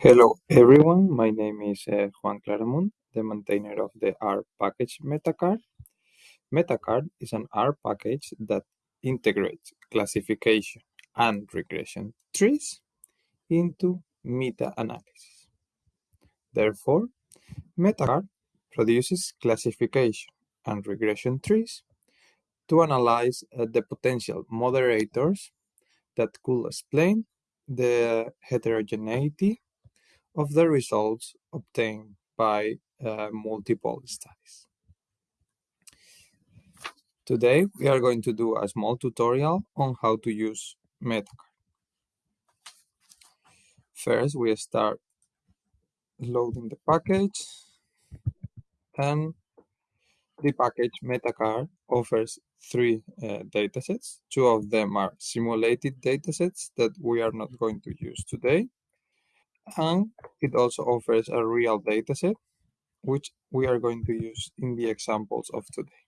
Hello everyone, my name is uh, Juan Claramunt, the maintainer of the R package Metacart. Metacart is an R package that integrates classification and regression trees into meta-analysis. Therefore, Metacart produces classification and regression trees to analyze uh, the potential moderators that could explain the heterogeneity of the results obtained by uh, multiple studies. Today, we are going to do a small tutorial on how to use Metacart. First, we start loading the package and the package Metacart offers three uh, datasets. Two of them are simulated datasets that we are not going to use today. And it also offers a real dataset, which we are going to use in the examples of today.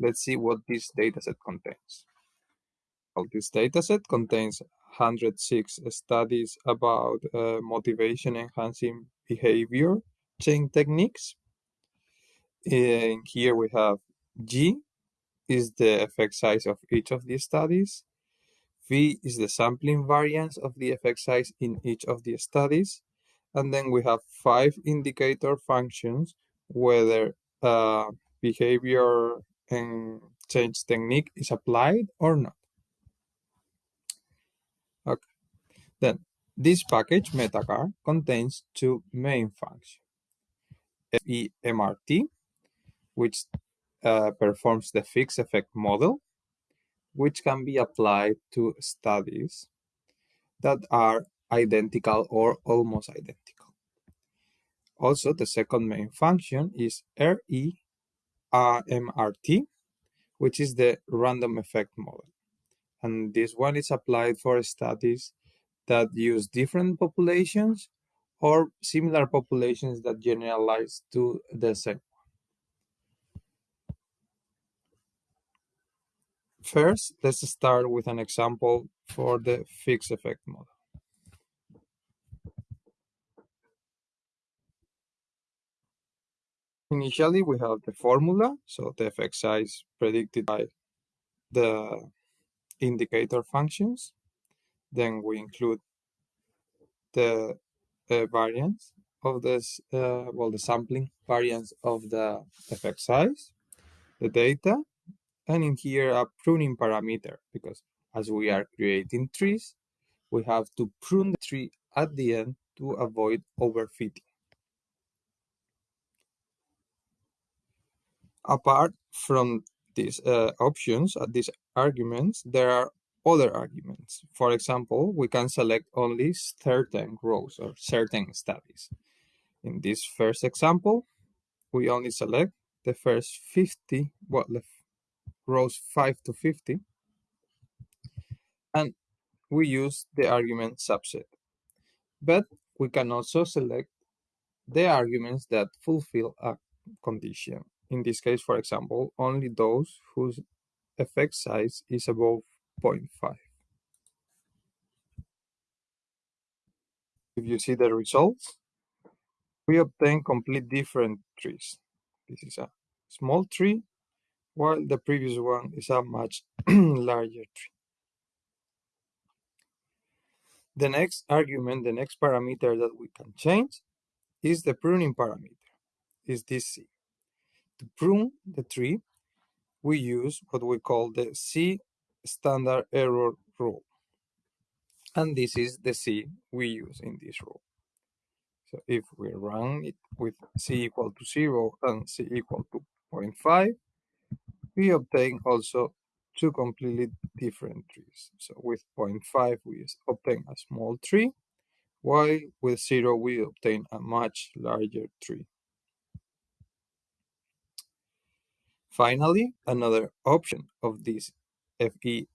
Let's see what this dataset contains. Well, this dataset contains 106 studies about uh, motivation enhancing behavior change techniques. And here we have G is the effect size of each of these studies. V is the sampling variance of the effect size in each of the studies. And then we have five indicator functions, whether uh, behavior and change technique is applied or not. Okay. Then this package, Metacart, contains two main functions. FEMRT, which uh, performs the fixed effect model, which can be applied to studies that are identical or almost identical. Also, the second main function is REMRT, which is the random effect model. And this one is applied for studies that use different populations or similar populations that generalize to the same First, let's start with an example for the fixed effect model. Initially, we have the formula, so the effect size predicted by the indicator functions. Then we include the uh, variance of this, uh, well, the sampling variance of the effect size, the data, and in here a pruning parameter, because as we are creating trees, we have to prune the tree at the end to avoid overfitting. Apart from these uh, options, uh, these arguments, there are other arguments. For example, we can select only certain rows or certain studies. In this first example, we only select the first 50, well, the rows 5 to 50, and we use the argument subset. But we can also select the arguments that fulfill a condition. In this case, for example, only those whose effect size is above 0.5. If you see the results, we obtain complete different trees. This is a small tree, while the previous one is a much larger tree. The next argument, the next parameter that we can change is the pruning parameter, is this C. To prune the tree, we use what we call the C standard error rule. And this is the C we use in this rule. So if we run it with C equal to 0 and C equal to 0.5, we obtain also two completely different trees. So with 0.5, we obtain a small tree, while with 0, we obtain a much larger tree. Finally, another option of this FEMRT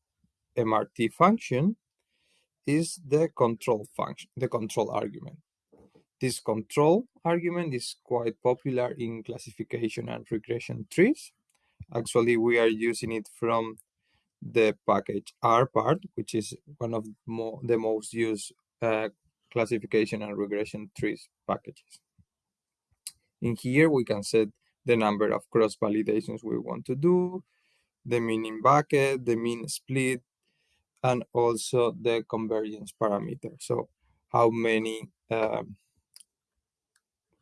function is the control function, the control argument. This control argument is quite popular in classification and regression trees. Actually, we are using it from the package rpart, which is one of mo the most used uh, classification and regression trees packages. In here, we can set the number of cross validations we want to do, the mean in bucket, the minsplit, and also the convergence parameter. So how many um,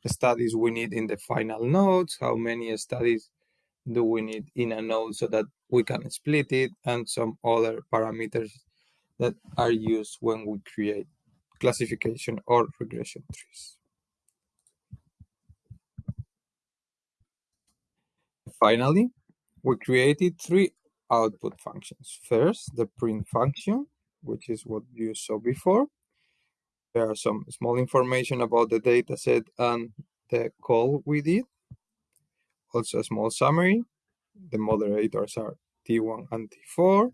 studies we need in the final nodes, how many studies do we need in a node so that we can split it, and some other parameters that are used when we create classification or regression trees. Finally, we created three output functions. First, the print function, which is what you saw before. There are some small information about the dataset and the call we did. Also a small summary. The moderators are T1 and T4.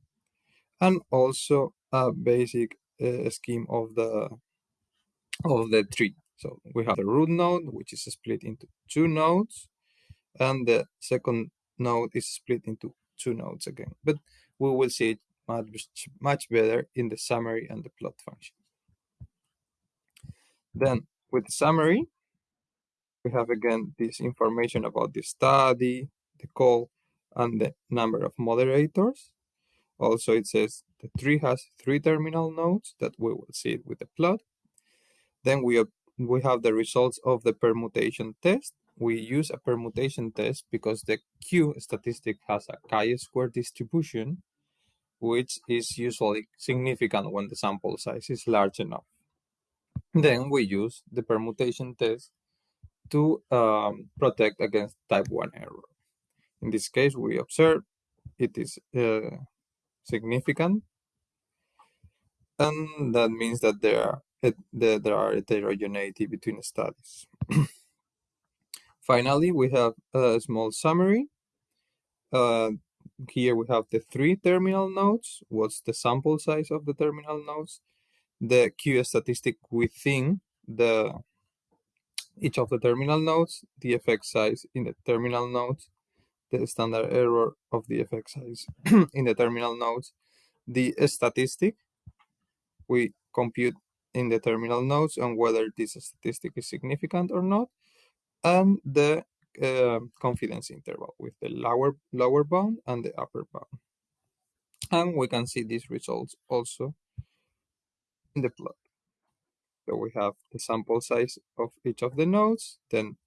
And also a basic uh, scheme of the of the tree. So we have the root node, which is split into two nodes, and the second node is split into two nodes again. But we will see it much, much better in the summary and the plot function. Then with the summary, we have again this information about the study, the call, and the number of moderators. Also, it says the tree has three terminal nodes that we will see it with the plot. Then we, we have the results of the permutation test. We use a permutation test because the Q statistic has a chi-square distribution, which is usually significant when the sample size is large enough. Then we use the permutation test to um, protect against type 1 error. In this case, we observe it is uh, significant, and that means that there are, that there are heterogeneity between studies. Finally, we have a small summary. Uh, here we have the three terminal nodes. What's the sample size of the terminal nodes? The Q statistic within the each of the terminal nodes, the effect size in the terminal nodes, the standard error of the effect size in the terminal nodes, the statistic we compute in the terminal nodes and whether this statistic is significant or not, and the uh, confidence interval with the lower lower bound and the upper bound. And we can see these results also in the plot. So we have the sample size of each of the nodes, then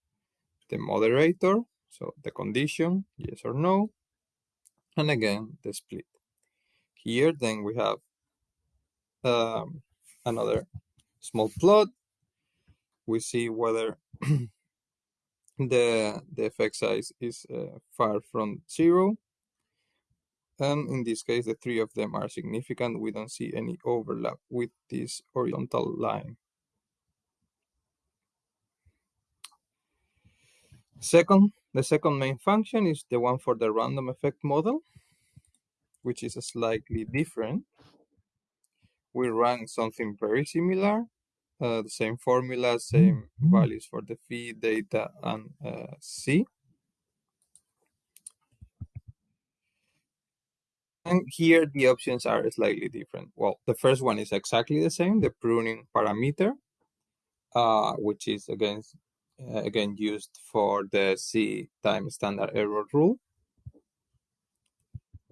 the moderator, so the condition, yes or no, and again the split. Here then we have um, another small plot. We see whether the, the effect size is uh, far from zero. And in this case, the three of them are significant. We don't see any overlap with this horizontal line. Second, the second main function is the one for the random effect model, which is slightly different. We run something very similar, uh, the same formula, same values for the phi, data, and uh, C. And here the options are slightly different. Well, the first one is exactly the same, the pruning parameter, uh, which is again, uh, again used for the C time standard error rule.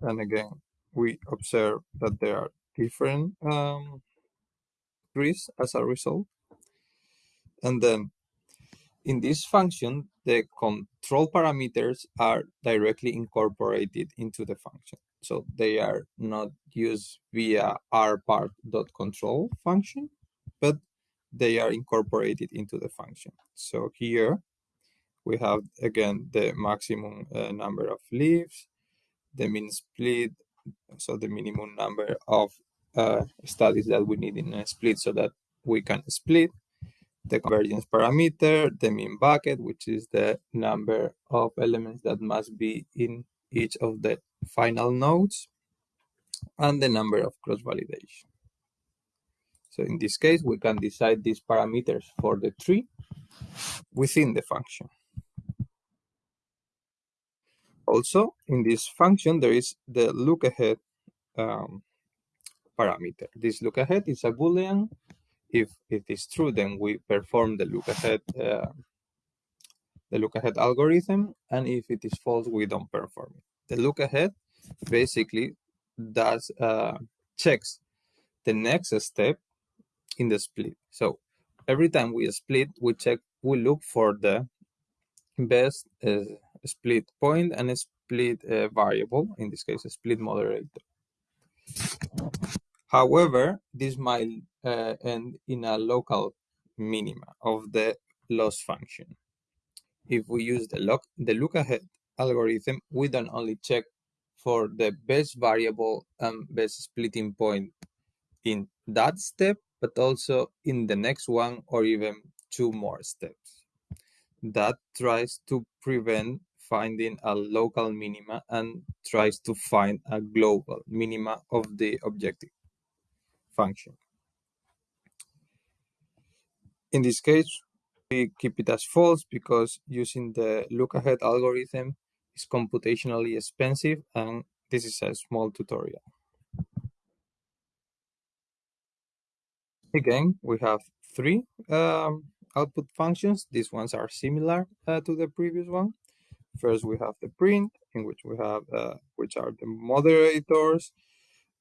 And again, we observe that there are different um, trees as a result. And then in this function, the control parameters are directly incorporated into the function. So they are not used via rpart.control function, but they are incorporated into the function. So here we have, again, the maximum uh, number of leaves, the minsplit, so the minimum number of uh, studies that we need in a split so that we can split the convergence parameter, the minbucket, which is the number of elements that must be in each of the final nodes, and the number of cross-validation. So in this case, we can decide these parameters for the tree within the function. Also, in this function, there is the look ahead um, parameter. This look ahead is a Boolean If it is true, then we perform the look ahead uh, the look ahead algorithm, and if it is false, we don't perform it. The look ahead basically does uh, checks the next step in the split. So every time we split, we check, we look for the best uh, split point and split uh, variable, in this case, a split moderator. However, this might uh, end in a local minima of the loss function. If we use the look, the look ahead algorithm, we don't only check for the best variable and best splitting point in that step, but also in the next one or even two more steps. That tries to prevent finding a local minima and tries to find a global minima of the objective function. In this case, we keep it as false because using the look ahead algorithm is computationally expensive and this is a small tutorial. Again, we have three um, output functions. These ones are similar uh, to the previous one. First, we have the print, in which we have, uh, which are the moderators,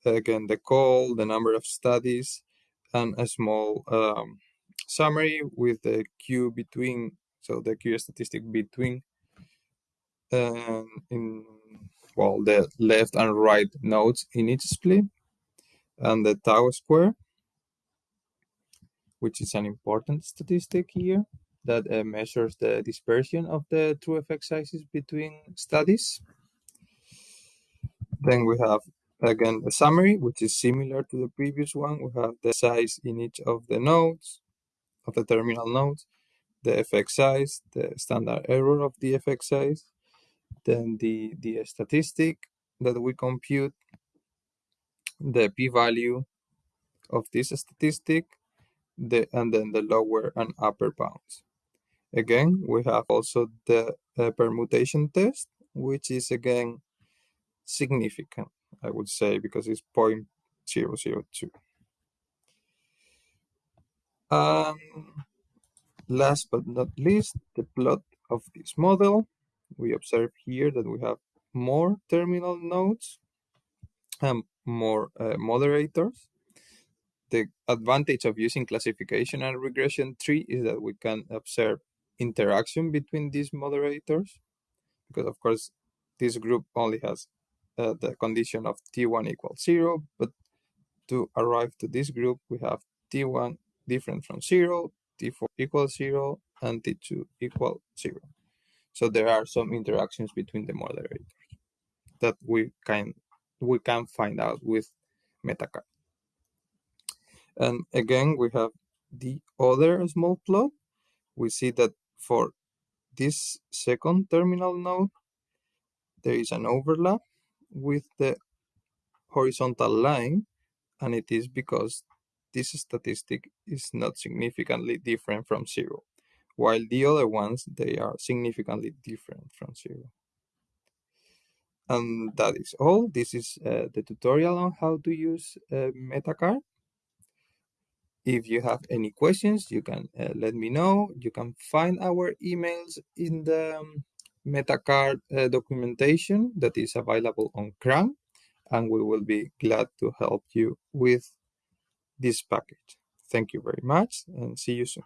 again, the call, the number of studies, and a small um, summary with the Q between, so the Q statistic between um, in well the left and right nodes in each split, and the tau square, which is an important statistic here that uh, measures the dispersion of the true effect sizes between studies. Then we have again the summary, which is similar to the previous one. We have the size in each of the nodes, of the terminal nodes, the effect size, the standard error of the effect size, then the, the statistic that we compute, the p-value of this statistic, the, and then the lower and upper bounds. Again, we have also the uh, permutation test, which is again significant, I would say, because it's 0.002. Um, last but not least, the plot of this model. We observe here that we have more terminal nodes and more uh, moderators the advantage of using classification and regression tree is that we can observe interaction between these moderators because of course this group only has uh, the condition of t1 equals 0 but to arrive to this group we have t1 different from 0 t4 equals 0 and t2 equal 0 so there are some interactions between the moderators that we can we can find out with metacart and again, we have the other small plot. We see that for this second terminal node, there is an overlap with the horizontal line, and it is because this statistic is not significantly different from zero, while the other ones, they are significantly different from zero. And that is all. This is uh, the tutorial on how to use uh, Metacart. If you have any questions, you can uh, let me know. You can find our emails in the um, Metacart uh, documentation that is available on CRAN, and we will be glad to help you with this package. Thank you very much and see you soon.